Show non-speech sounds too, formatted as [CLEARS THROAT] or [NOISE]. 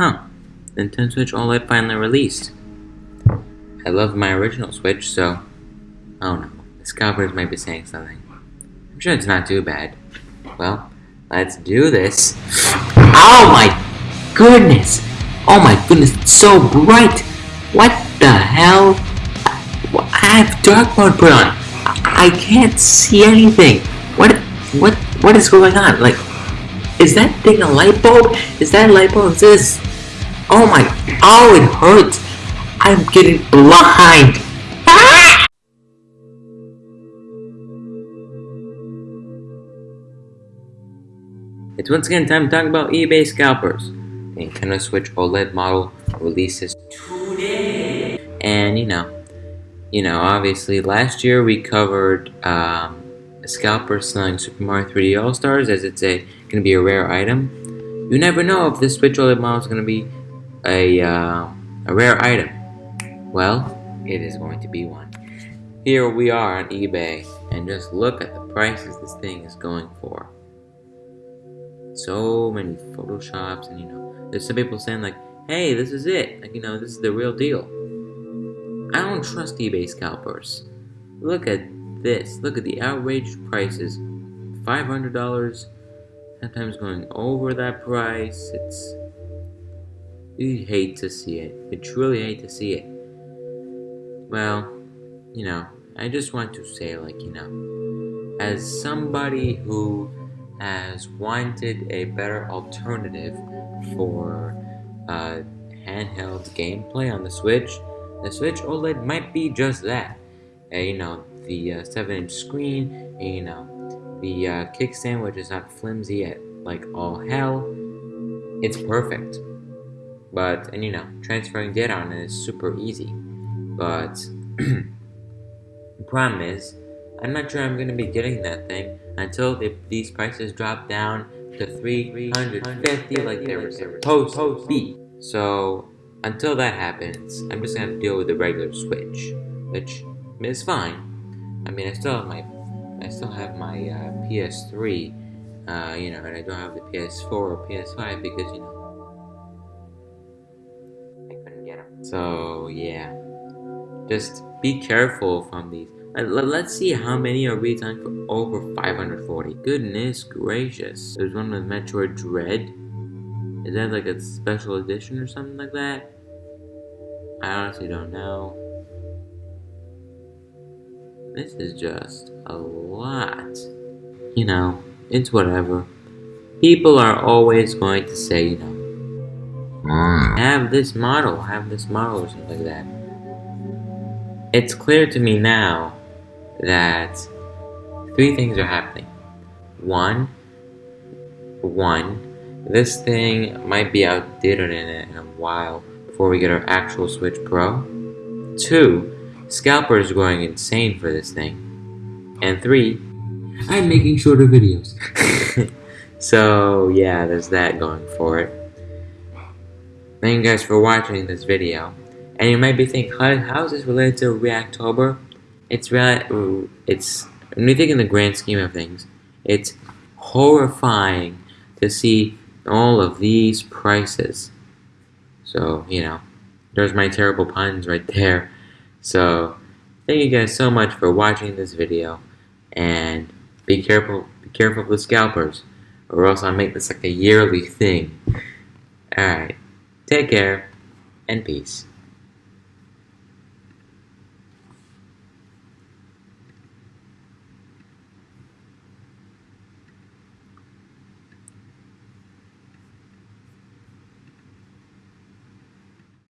Huh. Nintendo Switch OLED finally released. I love my original Switch, so... Oh no. The scalpers might be saying something. I'm sure it's not too bad. Well, let's do this. Oh my goodness! Oh my goodness, it's so bright! What the hell? I have dark mode put on. I can't see anything. What? What? What is going on? Like, is that thing a light bulb? Is that a light bulb? Is this? Oh my! Oh, it hurts. I'm getting blind. [LAUGHS] It's once again time to talk about eBay scalpers. The Nintendo Switch OLED model releases today, and you know, you know, obviously last year we covered um, a selling Super Mario 3D All Stars as it's a going to be a rare item. You never know if this Switch OLED model is going to be a uh, a rare item. Well, it is going to be one. Here we are on eBay, and just look at the prices this thing is going for. So many photoshops, and you know, there's some people saying like, "Hey, this is it. Like, you know, this is the real deal." I don't trust eBay scalpers. Look at this. Look at the outrageous prices. $500, sometimes going over that price. It's. You hate to see it. You truly hate to see it. Well, you know, I just want to say, like, you know, as somebody who has wanted a better alternative for uh, handheld gameplay on the Switch, the Switch OLED might be just that. Uh, you know, the uh, 7-inch screen, and, you know, the uh, kickstand which is not flimsy at like all hell. It's perfect. But, and you know, transferring data on it is super easy. But, the [CLEARS THROAT] problem is, I'm not sure I'm to be getting that thing until the, these prices drop down to 350 like they were supposed to be. So, until that happens, I'm just gonna deal with the regular Switch, which is fine. I mean, I still have my, I still have my uh, PS3, uh, you know, and I don't have the PS4 or PS5 because you know So yeah, just be careful from these. Let's see how many are retailing for over 540. Goodness gracious. There's one with Metroid Dread. Is that like a special edition or something like that? I honestly don't know. This is just a lot. You know, it's whatever. People are always going to say, you know, Mm. have this model, have this model or something like that. It's clear to me now that three things are happening. One, one, this thing might be outdated in, in a while before we get our actual Switch Pro. Two, scalpers are going insane for this thing. And three, I'm making shorter videos. [LAUGHS] so yeah, there's that going for it. Thank you guys for watching this video. And you might be thinking, how, how is this related to Reactober? It's really, it's, when you think in the grand scheme of things, it's horrifying to see all of these prices. So, you know, there's my terrible puns right there. So, thank you guys so much for watching this video, and be careful, be careful with scalpers, or else I'll make this like a yearly thing. Alright, take care, and peace.